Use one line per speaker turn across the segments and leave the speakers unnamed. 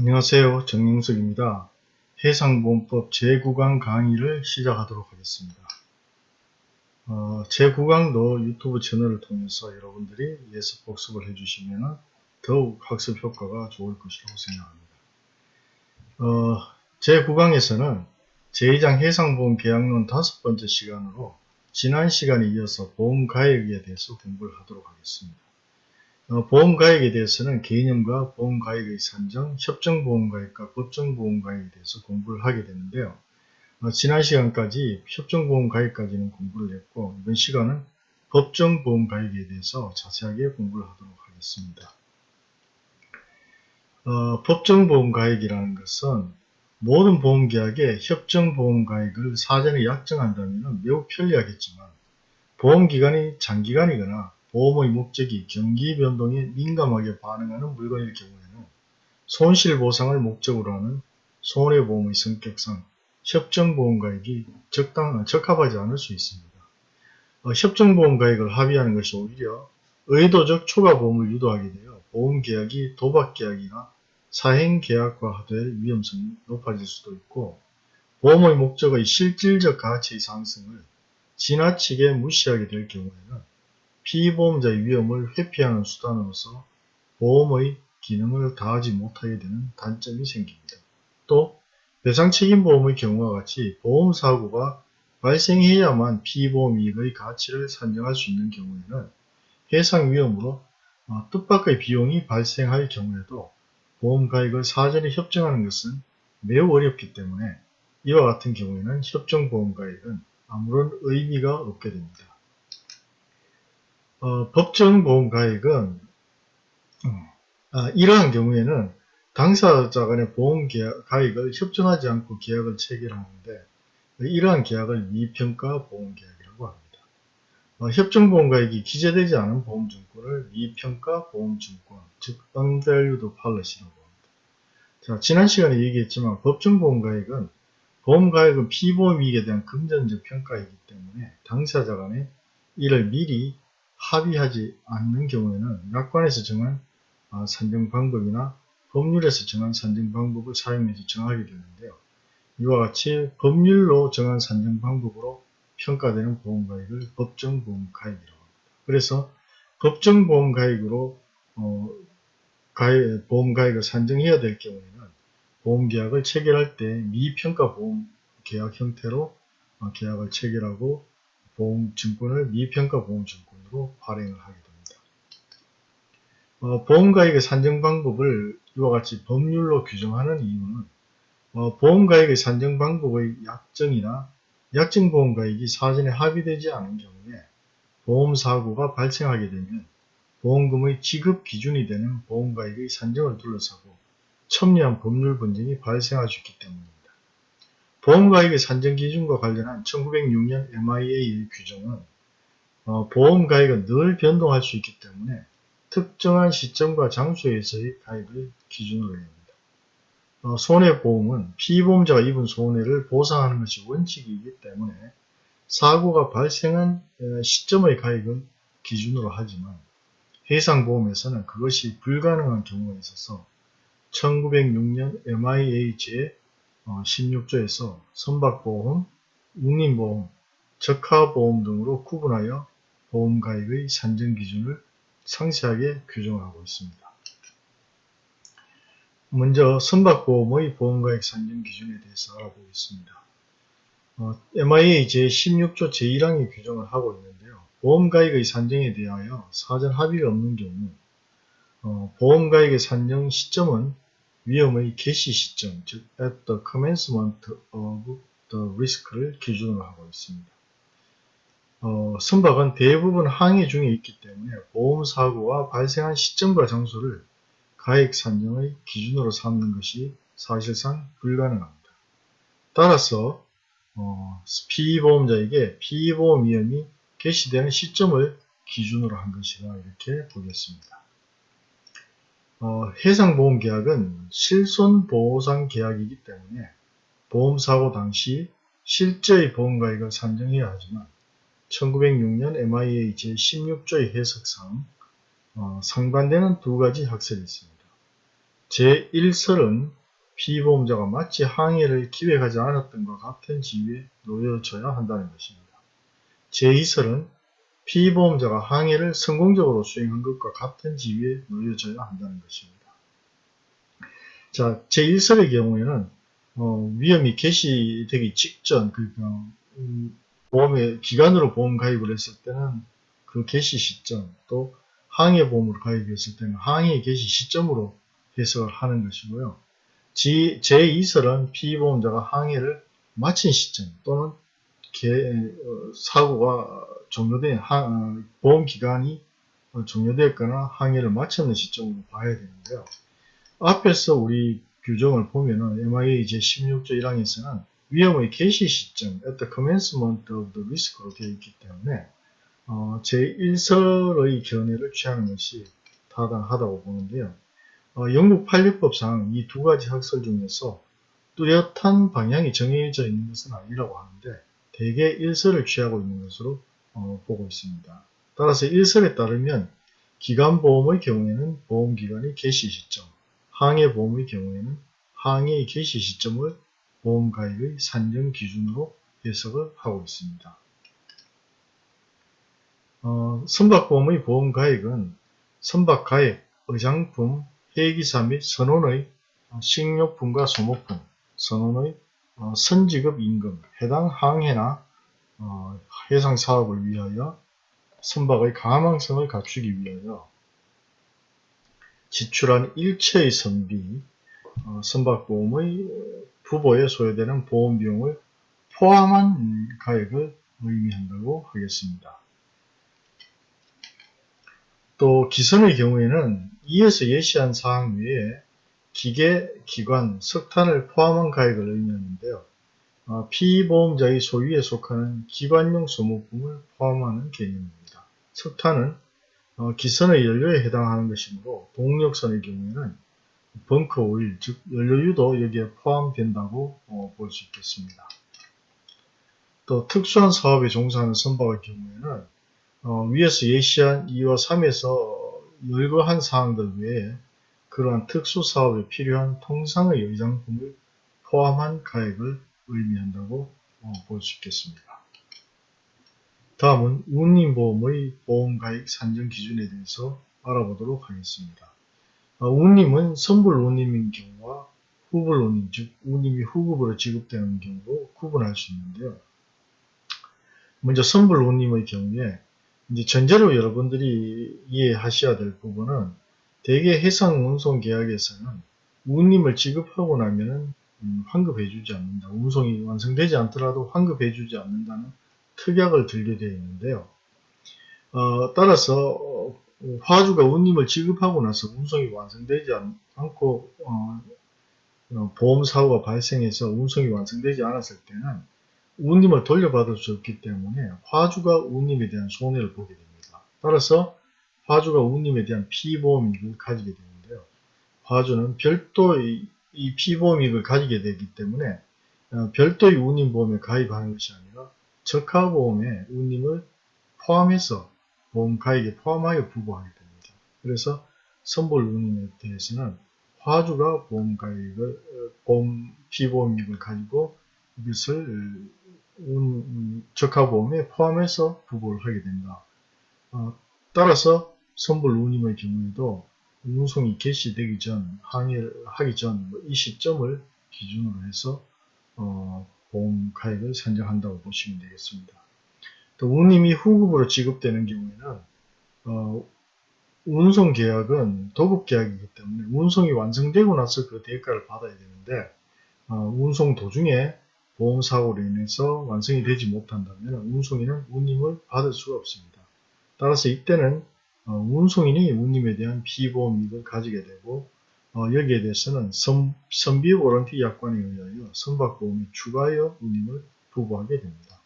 안녕하세요. 정영석입니다. 해상보험법 제9강 강의를 시작하도록 하겠습니다. 어, 제9강도 유튜브 채널을 통해서 여러분들이 예습 복습을 해주시면 더욱 학습 효과가 좋을 것이라고 생각합니다. 어, 제9강에서는 제2장 해상보험 계약론 다섯 번째 시간으로 지난 시간에 이어서 보험가액에 대해서 공부를 하도록 하겠습니다. 어, 보험가액에 대해서는 개념과 보험가액의 산정, 협정보험가액과 법정보험가액에 대해서 공부를 하게 되는데요. 어, 지난 시간까지 협정보험가액까지는 공부를 했고 이번 시간은 법정보험가액에 대해서 자세하게 공부를 하도록 하겠습니다. 어, 법정보험가액이라는 것은 모든 보험계약에 협정보험가액을 사전에 약정한다면 매우 편리하겠지만 보험기간이 장기간이거나 보험의 목적이 경기 변동에 민감하게 반응하는 물건일 경우에는 손실보상을 목적으로 하는 손해보험의 성격상 협정보험가액이 적당, 적합하지 않을 수 있습니다. 어, 협정보험가액을 합의하는 것이 오히려 의도적 초과보험을 유도하게 되어 보험계약이 도박계약이나 사행계약화될 위험성이 높아질 수도 있고 보험의 목적의 실질적 가치의 상승을 지나치게 무시하게 될 경우에는 피보험자의 위험을 회피하는 수단으로서 보험의 기능을 다하지 못하게 되는 단점이 생깁니다. 또 배상책임보험의 경우와 같이 보험사고가 발생해야만 피보험이익의 가치를 산정할 수 있는 경우에는 해상 위험으로 어, 뜻밖의 비용이 발생할 경우에도 보험가액을 사전에 협정하는 것은 매우 어렵기 때문에 이와 같은 경우에는 협정보험가액은 아무런 의미가 없게 됩니다. 어, 법정보험가액은 아, 이러한 경우에는 당사자 간의 보험가액을 협정하지 않고 계약을 체결하는데 이러한 계약을 미평가 보험계약이라고 합니다. 어, 협정보험가액이 기재되지 않은 보험증권을 미평가 보험증권, 즉 unvalued policy라고 합니다. 자, 지난 시간에 얘기했지만 법정보험가액은 보험가액은 피보험이익에 대한 금전적 평가이기 때문에 당사자 간에 이를 미리 합의하지 않는 경우에는 약관에서 정한 아, 산정 방법이나 법률에서 정한 산정 방법을 사용해서 정하게 되는데요. 이와 같이 법률로 정한 산정 방법으로 평가되는 보험가액을 법정보험가액이라고 합니다. 그래서 법정보험가액으로 어, 가액, 보험가액을 산정해야 될 경우에는 보험계약을 체결할 때 미평가 보험계약 형태로 어, 계약을 체결하고 보험증권을 미평가 보험증권 으로 발행을 하게 됩니다. 어, 보험가액의 산정 방법을 이와 같이 법률로 규정하는 이유는 어, 보험가액의 산정 방법의 약정이나 약정보험가액이 사전에 합의되지 않은 경우에 보험사고가 발생하게 되면 보험금의 지급 기준이 되는 보험가액의 산정을 둘러싸고 첨예한 법률 분쟁이 발생할 수 있기 때문입니다. 보험가액의 산정 기준과 관련한 1906년 MIA의 규정은 어, 보험 가액은 늘 변동할 수 있기 때문에 특정한 시점과 장소에서의 가액을 기준으로 합니다. 어, 손해보험은 피보험자가 입은 손해를 보상하는 것이 원칙이기 때문에 사고가 발생한 시점의 가액을 기준으로 하지만 해상보험에서는 그것이 불가능한 경우가 있어서 1906년 MIA 제 16조에서 어, 선박보험, 운임보험, 적하보험 등으로 구분하여 보험가액의 산정 기준을 상세하게 규정하고 있습니다. 먼저 선박보험의 보험가액 산정 기준에 대해서 알아보겠습니다. 어, MIA 제16조 제1항이 규정을 하고 있는데요. 보험가액의 산정에 대하여 사전 합의가 없는 경우 어, 보험가액의 산정 시점은 위험의 개시 시점, 즉 at the commencement of the risk를 기준으로 하고 있습니다. 어, 선박은 대부분 항해 중에 있기 때문에 보험사고가 발생한 시점과 장소를 가액 산정의 기준으로 삼는 것이 사실상 불가능합니다. 따라서 어, 피보험자에게 피보험 위험이 개시되는 시점을 기준으로 한 것이라 이렇게 보겠습니다. 어, 해상보험계약은 실손보상계약이기 때문에 보험사고 당시 실제의 보험가액을 산정해야 하지만 1906년 MIA 제16조의 해석상 어, 상반되는 두 가지 학설이 있습니다. 제1설은 피보험자가 마치 항해를 기획하지 않았던 것 같은 지위에 놓여져야 한다는 것입니다. 제2설은 피보험자가 항해를 성공적으로 수행한 것과 같은 지위에 놓여져야 한다는 것입니다. 자, 제1설의 경우에는 어, 위험이 개시되기 직전 그러니까 음, 보험에 기간으로 보험 가입을 했을 때는 그 개시 시점 또 항해 보험으로 가입했을 때는 항해 개시 시점으로 해석을 하는 것이고요. 제2설은 피보험자가 항해를 마친 시점 또는 개, 어, 사고가 종료된 어, 보험 기간이 종료되었거나 항해를 마쳤는 시점으로 봐야 되는데요. 앞에서 우리 규정을 보면은 MIA 제16조 1항에서는 위험의 개시 시점, at the commencement of the risk로 되어 있기 때문에 어, 제1설의 견해를 취하는 것이 타당하다고 보는데요. 어, 영국 판례법상 이 두 가지 학설 중에서 뚜렷한 방향이 정해져 있는 것은 아니라고 하는데 대개 1설을 취하고 있는 것으로 어, 보고 있습니다. 따라서 1설에 따르면 기간보험의 경우에는 보험기간의 개시 시점, 항해보험의 경우에는 항해의 개시 시점을 보험가입의 산정 기준으로 해석을 하고 있습니다. 어, 선박보험의 보험가액은 선박가액, 의장품, 해기사 및 선원의 식료품과 소모품, 선원의 어, 선지급 임금, 해당 항해나 어, 해상 사업을 위하여 선박의 가망성을 갖추기 위하여 지출한 일체의 선비, 어, 선박보험의 부보에 소요되는 보험 비용을 포함한 가액을 의미한다고 하겠습니다. 또 기선의 경우에는 이에서 예시한 사항 외에 기계, 기관, 석탄을 포함한 가액을 의미하는데요. 어, 피보험자의 소유에 속하는 기관용 소모품을 포함하는 개념입니다. 석탄은 어, 기선의 연료에 해당하는 것이므로 동력선의 경우에는 벙커 오일, 즉 연료유도 여기에 포함된다고 어, 볼수 있겠습니다. 또 특수한 사업에 종사하는 선박의 경우에는 어, 위에서 예시한 2와 3에서 열거한 사항들 외에 그러한 특수 사업에 필요한 통상의 의장품을 포함한 가액을 의미한다고 어, 볼수 있겠습니다. 다음은 운임보험의 보험가액 산정 기준에 대해서 알아보도록 하겠습니다. 어, 운임은 선불 운임인 경우와 후불 운임, 즉 운임이 후급으로 지급되는 경우로 구분할 수 있는데요. 먼저 선불 운임의 경우에 이제 전제로 여러분들이 이해하셔야 될 부분은 대개 해상 운송 계약에서는 운임을 지급하고 나면은 음, 환급해주지 않는다. 운송이 완성되지 않더라도 환급해주지 않는다는 특약을 들게 되어 있는데요. 어, 따라서 어, 화주가 운임을 지급하고 나서 운송이 완성되지 않, 고 어, 어, 보험사고가 발생해서 운송이 완성되지 않았을 때는 운임을 돌려받을 수 없기 때문에 화주가 운임에 대한 손해를 보게 됩니다. 따라서 화주가 운임에 대한 피보험이익을 가지게 되는데요. 화주는 별도의 이 피보험이익을 가지게 되기 때문에 어, 별도의 운임보험에 가입하는 것이 아니라 적하보험에 운임을 포함해서 보험 가입에 포함하여 부과하게 됩니다. 그래서 선불 운임에 대해서는 화주가 보험 가입을 어, 보험 피보험이익을 가지고 이것을 운, 적하보험에 포함해서 부과를 하게 된다. 어, 따라서 선불 운임의 경우에도 운송이 개시되기 전, 항해를 하기 전이 뭐 시점을 기준으로 해서 어, 보험 가액을 산정한다고 보시면 되겠습니다. 또 운임이 후급으로 지급되는 경우에는 어, 운송 계약은 도급 계약이기 때문에 운송이 완성되고 나서 그 대가를 받아야 되는데 어, 운송 도중에 보험사고로 인해서 완성이 되지 못한다면 운송인은 운임을 받을 수가 없습니다. 따라서 이때는 어, 운송인이 운임에 대한 피보험이익을 가지게 되고 어, 여기에 대해서는 선, 선비 워런티 약관에 의하여 선박보험이 추가하여 운임을 부과하게 됩니다.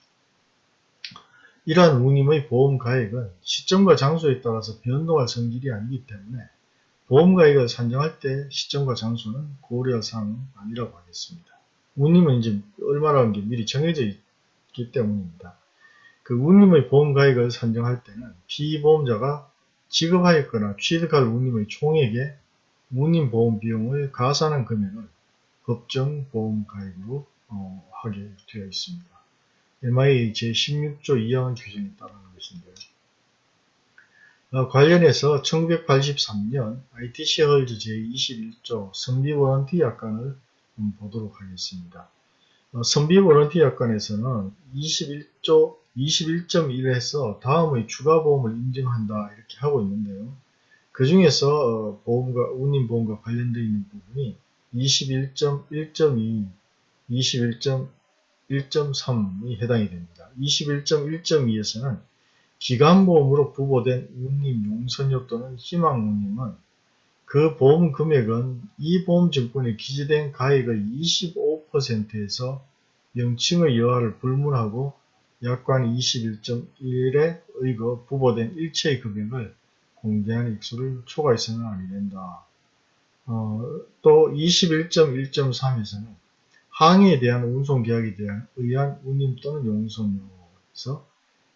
이러한 운임의 보험 가액은 시점과 장소에 따라서 변동할 성질이 아니기 때문에 보험 가액을 산정할 때 시점과 장소는 고려할 사항은 아니라고 하겠습니다. 운임은 이제 얼마라는 게 미리 정해져 있기 때문입니다. 그 운임의 보험 가액을 산정할 때는 피보험자가 지급하였거나 취득할 운임의 총액에 운임 보험 비용의 가산한 금액을 법정 보험 가입으로 어, 하게 되어 있습니다. MI 제16조 2항의 규정에 따르는 것인데요. 어, 관련해서 1983년 ITC 헐즈 제21조 선비 워런티 약관을 보도록 하겠습니다. 어, 선비 워런티 약관에서는 21조 21.1에서 다음의 추가 보험을 인정한다 이렇게 하고 있는데요. 그 중에서 어, 보험과 운임보험과 관련되어 있는 부분이 21.1.2, 21.1.3 이 해당이 됩니다. 21.1.2에서는 기간보험으로 부보된 운임 용선료 또는 희망운임은 그 보험 금액은 이 보험증권에 기재된 가액의 25%에서 명칭의 여하를 불문하고 약관 21.1에 의거 부보된 일체의 금액을 공개한 액수를 초과해서는 아니 된다. 어, 또 21.1.3에서는 항해에 대한 운송계약에 대한 의한 운임 또는 용선료에서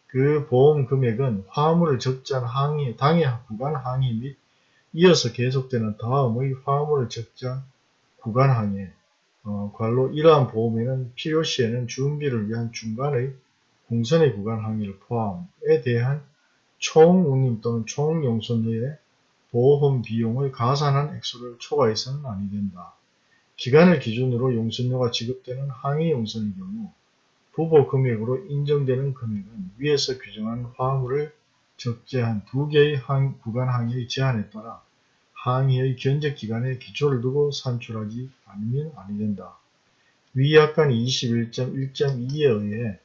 그 보험 금액은 화물을 적재한 항해, 당해 구간 항해 및 이어서 계속되는 다음의 화물을 적재한 구간 항해, 어, 관로 이러한 보험에는 필요시에는 준비를 위한 중간의 공선의 구간 항해를 포함에 대한 총 운임 또는 총 용선료의 보험 비용을 가산한 액수를 초과해서는 아니 된다. 기간을 기준으로 용선료가 지급되는 항해 용선의 경우 부보 금액으로 인정되는 금액은 위에서 규정한 화물을 적재한 두 개의 항, 구간 항해의 제한에 따라 항해의 견적 기간에 기초를 두고 산출하지 않으면 아니 된다. 위 약관 21.1.2에 의해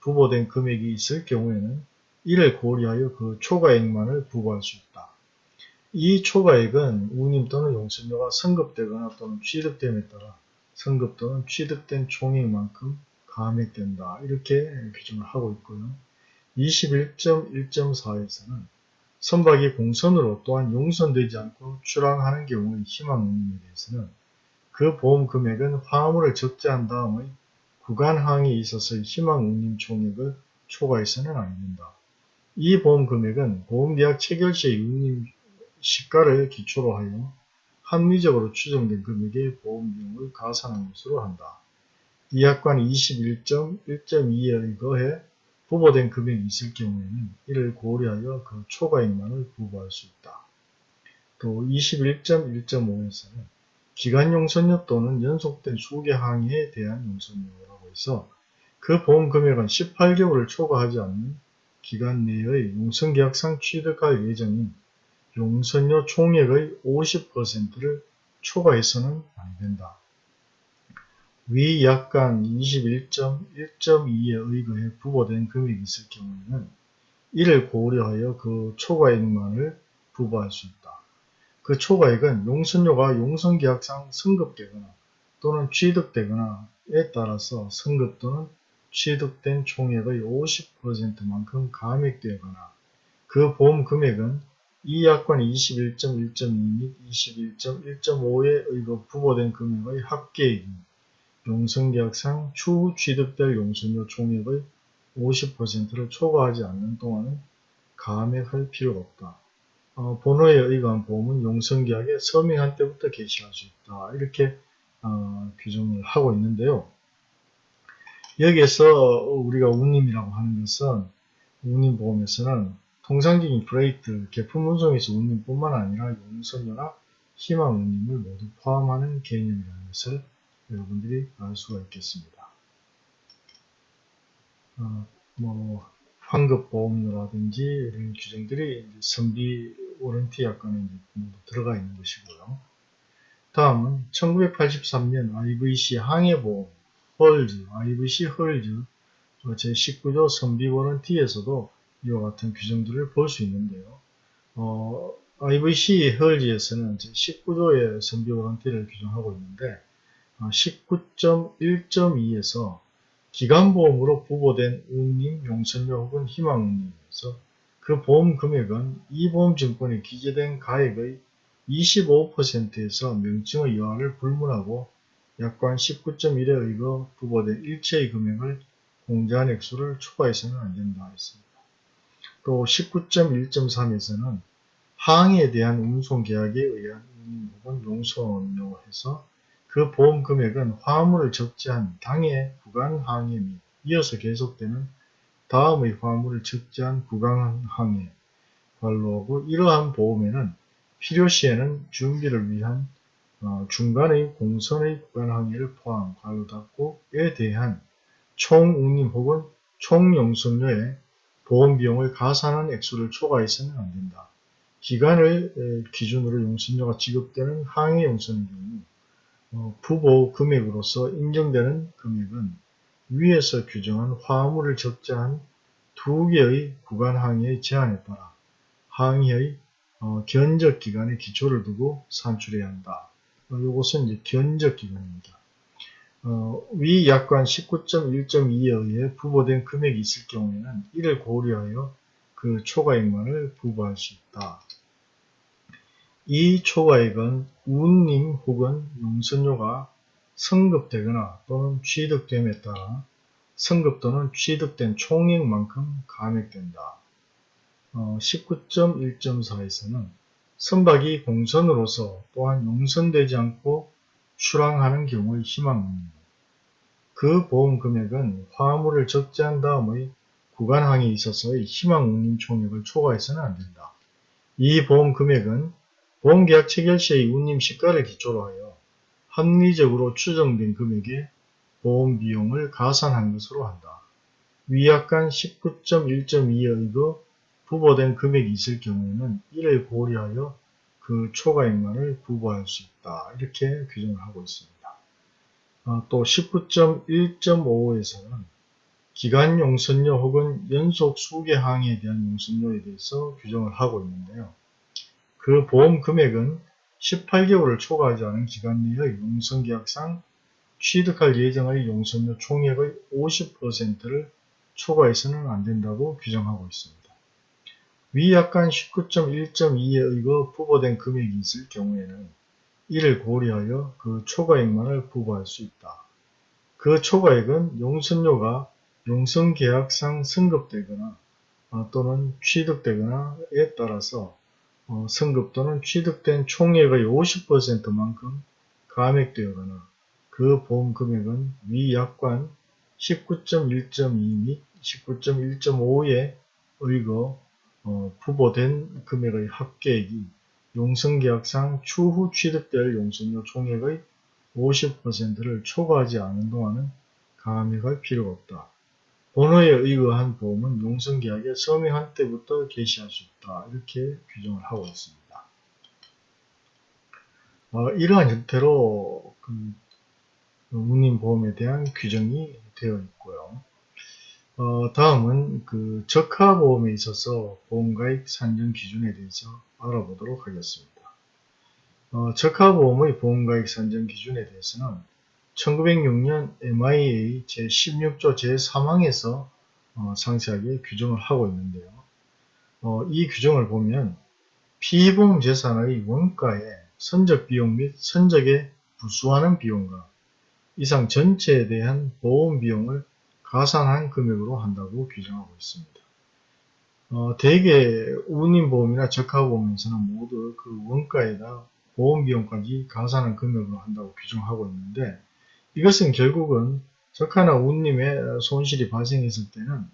부보된 금액이 있을 경우에는 이를 고려하여 그 초과액만을 부과할 수 있다. 이 초과액은 운임 또는 용선료가 선급되거나 또는 취득됨에 따라 선급 또는 취득된 총액만큼 감액된다. 이렇게 규정을 하고 있고요. 21.1.4에서는 선박이 공선으로 또한 용선되지 않고 출항하는 경우의 희망운임에 대해서는 그 보험 금액은 화물을 적재한 다음의 구간항에 있어서의 희망운임 총액을 초과해서는 아닙니다. 이 보험 금액은 보험계약 체결 시의 운임 시가를 기초로 하여 합리적으로 추정된 금액의 보험비용을 가산한 것으로 한다. 이 약관 21.1.2에 의거해 부보된 금액이 있을 경우에는 이를 고려하여 그 초과액만을 부과할 수 있다. 또 21.1.5에서는 기간 용선료 또는 연속된 수개 항해에 대한 용선료라고 해서 그 보험 금액은 18개월을 초과하지 않는 기간 내의 용선계약상 취득할 예정인 용선료 총액의 50%를 초과해서는 안된다. 위 약관 21.1.2에 의거해 부과된 금액이 있을 경우에는 이를 고려하여 그 초과액만을 부과할 수 있다. 그 초과액은 용선료가 용선계약상 승급되거나 또는 취득되거나에 따라서 승급 또는 취득된 총액의 50%만큼 감액되거나 그 보험 금액은 이 약관 21.1.2 및 21.1.5에 의거 부과된 금액의 합계액인 용선계약상 추후 취득될 용선료 총액의 50%를 초과하지 않는 동안은 감액할 필요가 없다. 어, 번호에 의거한 보험은 용선계약에 서명한 때부터 개시할 수 있다. 이렇게 어, 규정을 하고 있는데요. 여기에서 우리가 운임이라고 하는 것은 운임보험에서는 통상적인 프레이트, 개품 운송에서 운임 뿐만 아니라 용선료나 희망 운임을 모두 포함하는 개념이라는 것을 여러분들이 알 수가 있겠습니다. 어, 뭐 환급보험료라든지 이런 규정들이 선비 워런티 약관에 모두 들어가 있는 것이고요. 다음은 1983년 IVC 항해보험 헐즈, IVC 헐즈 제19조 선비 워런티에서도 이와 같은 규정들을 볼 수 있는데요. 어, IVC 헐즈에서는 제19조의 선비 워런티를 규정하고 있는데 19.1.2에서 어, 기간보험으로 부보된 운임, 용선료 혹은 희망운임에서 그 보험 금액은 이 보험증권에 기재된 가액의 25%에서 명칭의 여하를 불문하고 약관 19.1에 의거 부보된 일체의 금액을 공제한 액수를 초과해서는 안된다 했습니다. 또 19.1.3에서는 항해에 대한 운송계약에 의한 운임 혹은 용선료 해서 그 보험 금액은 화물을 적재한 당해 구간 항해 및 이어서 계속되는 다음의 화물을 적재한 구간 항해 관로하고 이러한 보험에는 필요시에는 준비를 위한 어, 중간의 공선의 구간 항해를 포함 관로 닫고에 대한 총운임 혹은 총용선료의 보험 비용을 가산한 액수를 초과해서는 안 된다. 기간을 기준으로 용선료가 지급되는 항해 용선의 경우 어, 부보 금액으로서 인정되는 금액은 위에서 규정한 화물을 적재한 두 개의 구간 항해의 제한에 따라 항해의 어, 견적 기간에 기초를 두고 산출해야 한다. 어, 이것은 이제 견적 기간입니다. 어, 위 약관 19.1.2에 의해 부보된 금액이 있을 경우에는 이를 고려하여 그 초과액만을 부과할 수 있다. 이 초과액은 운임 혹은 용선료가 성급되거나 또는 취득됨에 따라 성급 또는 취득된 총액만큼 감액된다. 어, 19.1.4에서는 선박이 공선으로서 또한 용선되지 않고 출항하는 경우의 희망운임 그 보험 금액은 화물을 적재한 다음의 구간항에 있어서의 희망운임 총액을 초과해서는 안된다. 이 보험 금액은 보험계약 체결 시의 운임 시가를 기초로 하여 합리적으로 추정된 금액의 보험 비용을 가산한 것으로 한다. 위약관 19.1.2에 의거 부보된 금액이 있을 경우에는 이를 고려하여 그 초과액만을 부과할 수 있다. 이렇게 규정을 하고 있습니다. 어, 또 19.1.55에서는 기간 용선료 혹은 연속 수개 항에 대한 용선료에 대해서 규정을 하고 있는데요. 그 보험 금액은 18개월을 초과하지 않은 기간 내의 용선계약상 취득할 예정의 용선료 총액의 50%를 초과해서는 안 된다고 규정하고 있습니다. 위 약관 19.1.2에 의거 부보된 금액이 있을 경우에는 이를 고려하여 그 초과액만을 부과할 수 있다. 그 초과액은 용선료가 용선계약상 승급되거나 어, 또는 취득되거나에 따라서 어, 승급 또는 취득된 총액의 50%만큼 감액되거나 그 보험 금액은 위 약관 19.1.2 및 19.1.5에 의거 어, 부보된 금액의 합계액이 용선계약상 추후 취득될 용선료 총액의 50%를 초과하지 않은 동안은 감액할 필요가 없다. 번호에 의거한 보험은 용선계약에 서명한 때부터 개시할 수 있다. 이렇게 규정을 하고 있습니다. 어, 이러한 형태로 그 운임보험에 대한 규정이 되어 있고요. 어, 다음은 그 적하보험에 있어서 보험가입 산정 기준에 대해서 알아보도록 하겠습니다. 어, 적하보험의 보험가입 산정 기준에 대해서는 1906년 MIA 제16조 제3항에서 어, 상세하게 규정을 하고 있는데요. 어, 이 규정을 보면 피보험 재산의 원가에 선적 비용 및 선적에 부수하는 비용과 이상 전체에 대한 보험 비용을 가산한 금액으로 한다고 규정하고 있습니다. 어, 대개 운임보험이나 적하보험에서는 모두 그 원가에다 보험비용까지 가산한 금액으로 한다고 규정하고 있는데 이것은 결국은 적하나 운임에 손실이 발생했을 때는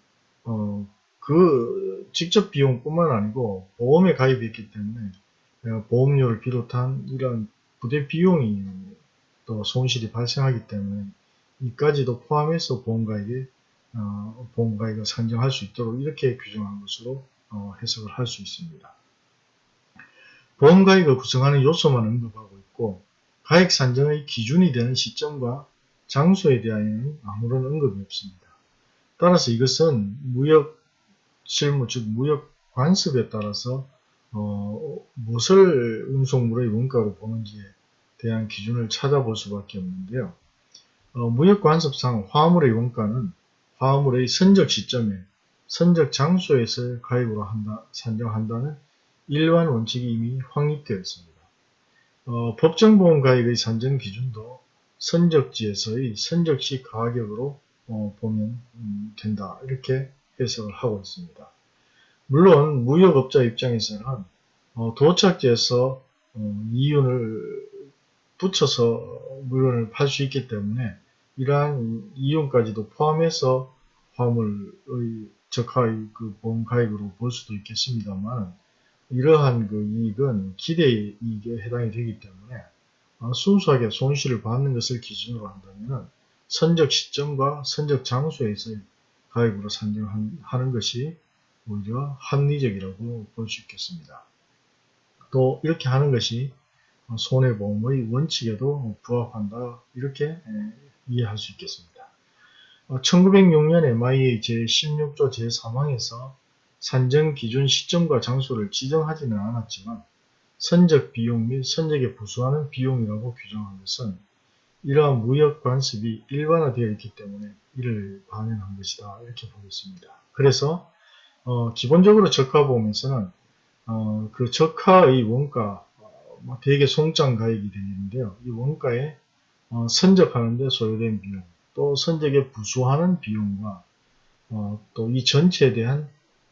어, 그 직접 비용뿐만 아니고 보험에 가입했기 때문에 어, 보험료를 비롯한 이런 부대 비용이 또 손실이 발생하기 때문에 이까지도 포함해서 보험가액에 어, 보험가액을 산정할 수 있도록 이렇게 규정한 것으로 어, 해석을 할 수 있습니다. 보험가액을 구성하는 요소만 언급하고 있고 가액 산정의 기준이 되는 시점과 장소에 대하여는 아무런 언급이 없습니다. 따라서 이것은 무역 실무 즉 무역 관습에 따라서 어, 무엇을 운송물의 원가로 보는지에 대한 기준을 찾아볼 수밖에 없는데요. 어, 무역관습상 화물의 원가는 화물의 선적 시점에 선적 장소에서 가입으로 한다, 산정한다는 일반 원칙이 이미 확립되어 있습니다. 어, 법정보험 가입의 산정 기준도 선적지에서의 선적시 가격으로 어, 보면 음, 된다 이렇게 해석을 하고 있습니다. 물론 무역업자 입장에서는 어, 도착지에서 어, 이윤을 붙여서 물건을 팔 수 있기 때문에 이러한 이윤까지도 포함해서 화물의 적하의 그 보험 가액으로 볼 수도 있겠습니다만 이러한 그 이익은 기대 이익에 해당이 되기 때문에 어, 순수하게 손실을 받는 것을 기준으로 한다면 선적 시점과 선적 장소에서의 가액으로 산정하는 것이 오히려 합리적이라고 볼 수 있겠습니다. 또 이렇게 하는 것이 손해보험의 원칙에도 부합한다 이렇게 이해할 수 있겠습니다. 1906년 MIA 제16조 제3항에서 산정 기준 시점과 장소를 지정하지는 않았지만 선적 비용 및 선적에 부수하는 비용이라고 규정한 것은 이러한 무역 관습이 일반화되어 있기 때문에 이를 반영한 것이다 이렇게 보겠습니다. 그래서 어, 기본적으로 적하보험에서는 어, 그 적하의 원가 어, 뭐 대개 송장 가액이 되는데요. 이 원가에 어, 선적하는데 소요된 비용 또 선적에 부수하는 비용과 어, 또 이 전체에 대한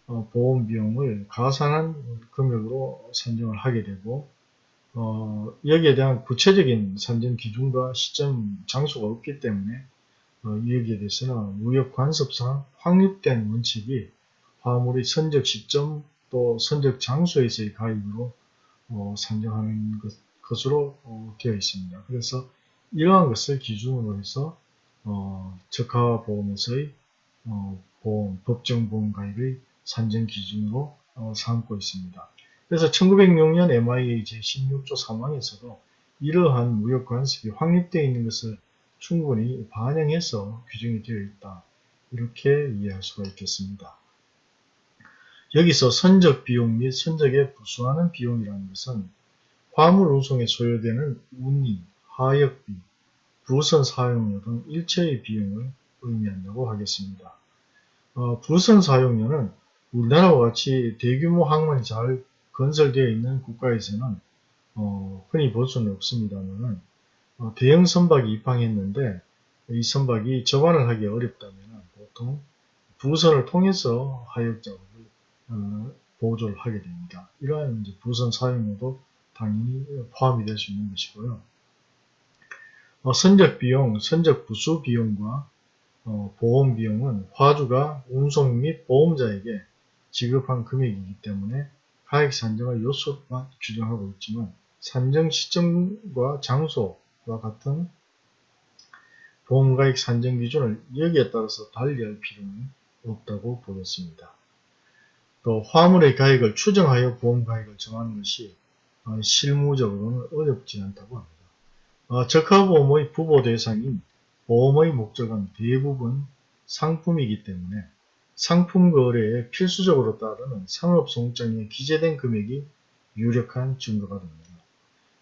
어, 보험 비용을 가산한 금액으로 산정을 하게 되고 어, 여기에 대한 구체적인 산정 기준과 시점 장소가 없기 때문에 어, 여기에 대해서는 무역 관습상 확립된 원칙이 화물의 선적 시점 또 선적 장소에서의 가입으로 어, 산정하는 것, 으로 어, 되어 있습니다. 그래서 이러한 것을 기준으로 해서 어, 적하보험에서의 어, 보험, 법정보험 가입의 산정 기준으로 어, 삼고 있습니다. 그래서 1906년 MIA 제16조 3항에서도 이러한 무역관습이 확립되어 있는 것을 충분히 반영해서 규정이 되어 있다. 이렇게 이해할 수가 있겠습니다. 여기서 선적 비용 및 선적에 부수하는 비용이라는 것은 화물 운송에 소요되는 운임, 하역비, 부선 사용료 등 일체의 비용을 의미한다고 하겠습니다. 어, 부선 사용료는 우리나라와 같이 대규모 항만이 잘 건설되어 있는 국가에서는 어, 흔히 볼 수는 없습니다만 어, 대형 선박이 입항했는데 이 선박이 접안을 하기 어렵다면 보통 부선을 통해서 하역 작업을 어, 보조를 하게 됩니다. 이러한 부선 사용료도 당연히 포함이 될 수 있는 것이고요. 어, 선적 비용, 선적 부수 비용과 어, 보험 비용은 화주가 운송 및 보험자에게 지급한 금액이기 때문에 가액 산정의 요소가 규정하고 있지만 산정 시점과 장소와 같은 보험가액 산정 기준을 여기에 따라서 달리할 필요는 없다고 보겠습니다. 또 화물의 가액을 추정하여 보험가액을 정하는 것이 어, 실무적으로는 어렵지 않다고 합니다. 어, 적하보험의 부보 대상인 보험의 목적은 대부분 상품이기 때문에 상품 거래에 필수적으로 따르는 상업송장에 기재된 금액이 유력한 증거가 됩니다.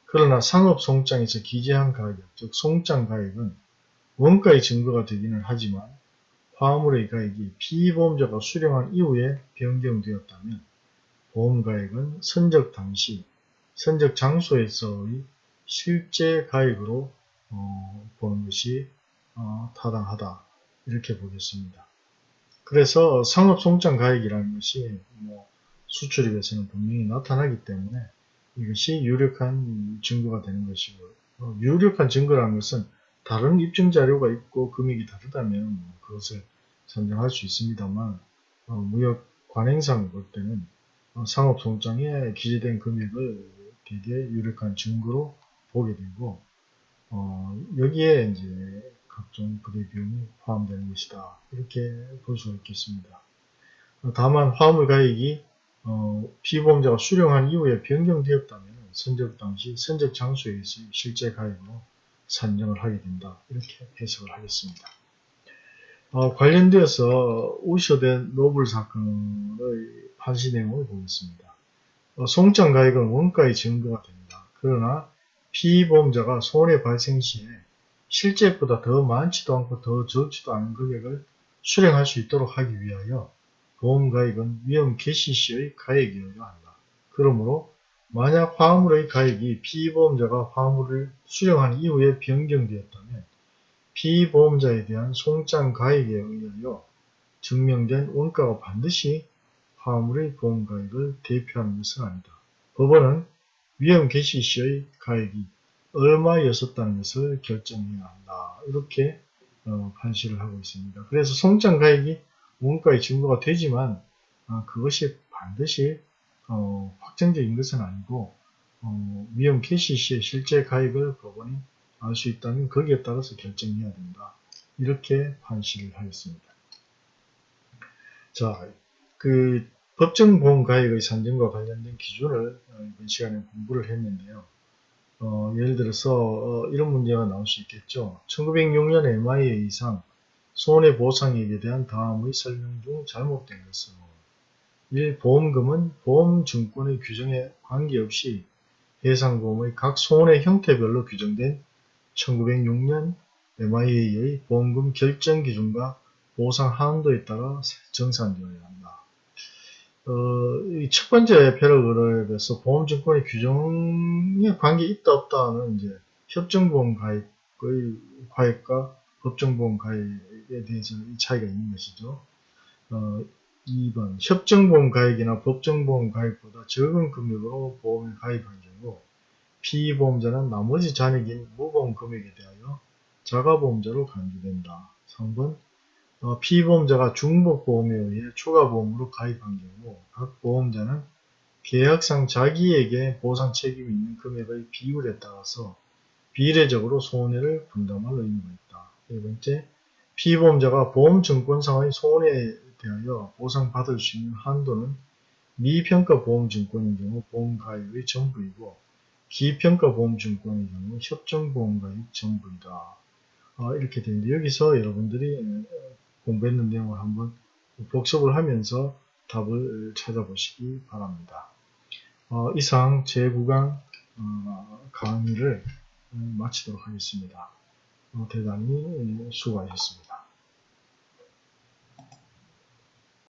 그러나 상업송장에서 기재한 가격, 즉 송장 가액은 원가의 증거가 되기는 하지만 화물의 가액이 피보험자가 수령한 이후에 변경되었다면 보험가액은 선적 당시, 선적 장소에서의 실제 가액으로 어, 보는 것이 어, 타당하다 이렇게 보겠습니다. 그래서 상업송장 가액이라는 것이 뭐 수출입에서는 분명히 나타나기 때문에 이것이 유력한 증거가 되는 것이고 어, 유력한 증거라는 것은 다른 입증 자료가 있고 금액이 다르다면 뭐 그것을 선정할 수 있습니다만 어, 무역 관행상 볼 때는 어, 상업송장에 기재된 금액을 되게 유력한 증거로 보게 되고 어, 여기에 이제 각종 부대 비용이 포함되는 것이다. 이렇게 볼 수가 있겠습니다. 다만 화물 가액이 어, 피보험자가 수령한 이후에 변경되었다면 선적 당시 선적 장소에서 실제 가액으로 산정을 하게 된다. 이렇게 해석을 하겠습니다. 어, 관련되어서 우셔된 노블 사건의 판시 내용을 보겠습니다. 어, 송장 가액은 원가의 증거가 됩니다. 그러나 피보험자가 손해 발생 시에 실제보다 더 많지도 않고 더 적지도 않은 금액을 수령할 수 있도록 하기 위하여 보험가액은 위험 개시 시의 가액이어야 한다. 그러므로 만약 화물의 가액이 피보험자가 화물을 수령한 이후에 변경되었다면 피보험자에 대한 송장 가액에 의하여 증명된 원가가 반드시 화물의 보험가액을 대표하는 것은 아니다. 법원은 위험 개시 시의 가액이 얼마였었다는 것을 결정해야 한다. 이렇게 어, 판시를 하고 있습니다. 그래서 송장 가액이 원가의 증거가 되지만 아, 그것이 반드시 어, 확정적인 것은 아니고 어, 위험 개시 시의 실제 가액을 법원이 알 수 있다면 거기에 따라서 결정해야 된다. 이렇게 판시를 하였습니다. 자, 그 법정보험가액의 산정과 관련된 기준을 어, 이번 시간에 공부를 했는데요. 어, 예를 들어서 어, 이런 문제가 나올 수 있겠죠. 1906년 MIA 이상 손해보상액에 대한 다음의 설명 중 잘못된 것은 1. 보험금은 보험증권의 규정에 관계없이 해상보험의 각 손해 형태별로 규정된 1906년 MIA의 보험금 결정 기준과 보상 한도에 따라 정산되어야 한다. 어, 첫 번째 패러그래프에서 보험증권의 규정에 관계 있다 없다는 이제 협정보험 가입의 가입과 법정보험 가입에 대해서 차이가 있는 것이죠. 어, 2번 협정보험 가입이나 법정보험 가입보다 적은 금액으로 보험에 가입한 경우 피보험자는 나머지 잔액인 무보험 금액에 대하여 자가보험자로 간주된다. 3번 어, 피보험자가 중복보험에 의해 추가보험으로 가입한 경우 각 보험자는 계약상 자기에게 보상 책임이 있는 금액의 비율에 따라서 비례적으로 손해를 분담할 의무가 있다. 네 번째, 피보험자가 보험증권상의 손해에 대하여 보상받을 수 있는 한도는 미평가 보험증권인 경우 보험가입의 전부이고 기평가 보험증권의 경우 협정보험가입 전부이다. 어, 이렇게 되는데 여기서 여러분들이 공부했는 내용을 한번 복습을 하면서 답을 찾아보시기 바랍니다. 어, 이상 제9강 어, 강의를 마치도록 하겠습니다. 어, 대단히 수고하셨습니다.